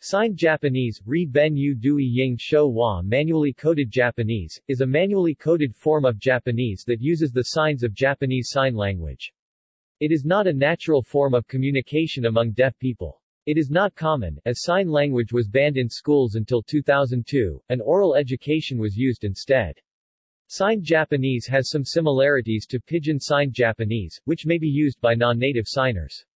Signed Japanese, Ri Ben Yu Dui Ying Shou Wa Manually coded Japanese, is a manually coded form of Japanese that uses the signs of Japanese Sign Language. It is not a natural form of communication among deaf people. It is not common, as sign language was banned in schools until 2002, and oral education was used instead. Signed Japanese has some similarities to Pidgin Signed Japanese, which may be used by non-native signers.